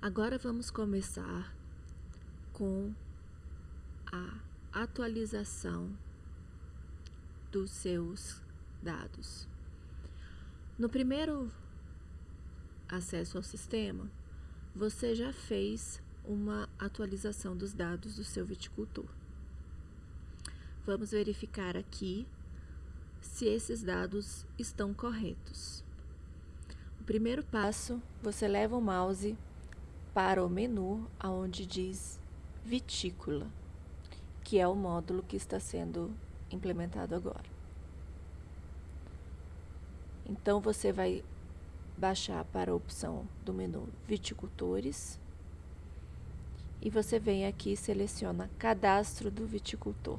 Agora vamos começar com a atualização dos seus dados. No primeiro acesso ao sistema, você já fez uma atualização dos dados do seu viticultor. Vamos verificar aqui se esses dados estão corretos. O primeiro passo, você leva o mouse para o menu onde diz vitícola, que é o módulo que está sendo implementado agora. Então, você vai baixar para a opção do menu viticultores e você vem aqui e seleciona cadastro do viticultor.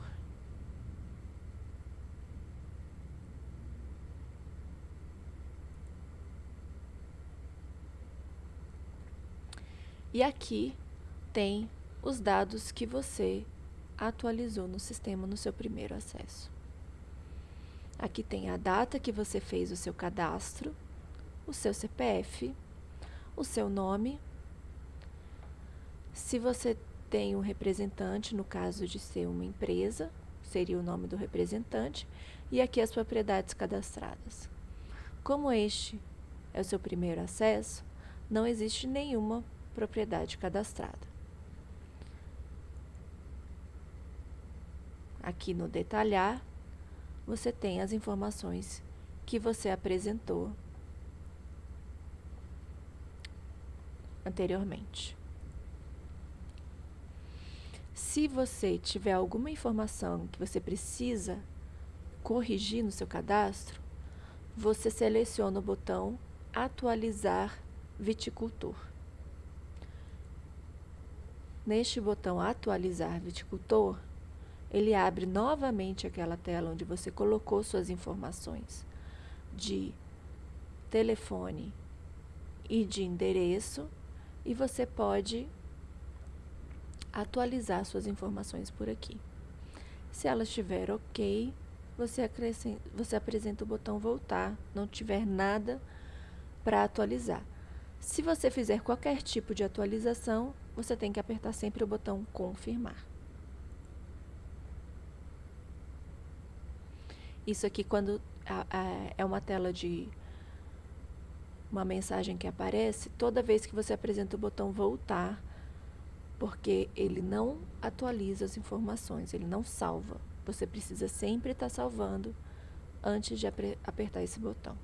E aqui tem os dados que você atualizou no sistema no seu primeiro acesso. Aqui tem a data que você fez o seu cadastro, o seu CPF, o seu nome. Se você tem um representante, no caso de ser uma empresa, seria o nome do representante, e aqui as propriedades cadastradas. Como este é o seu primeiro acesso, não existe nenhuma propriedade cadastrada. Aqui no detalhar, você tem as informações que você apresentou anteriormente. Se você tiver alguma informação que você precisa corrigir no seu cadastro, você seleciona o botão Atualizar Viticultor. Neste botão Atualizar Viticultor, ele abre novamente aquela tela onde você colocou suas informações de telefone e de endereço e você pode atualizar suas informações por aqui. Se ela estiver ok, você, você apresenta o botão voltar, não tiver nada para atualizar. Se você fizer qualquer tipo de atualização, você tem que apertar sempre o botão confirmar. Isso aqui quando é uma tela de uma mensagem que aparece, toda vez que você apresenta o botão voltar, porque ele não atualiza as informações, ele não salva. Você precisa sempre estar salvando antes de apertar esse botão.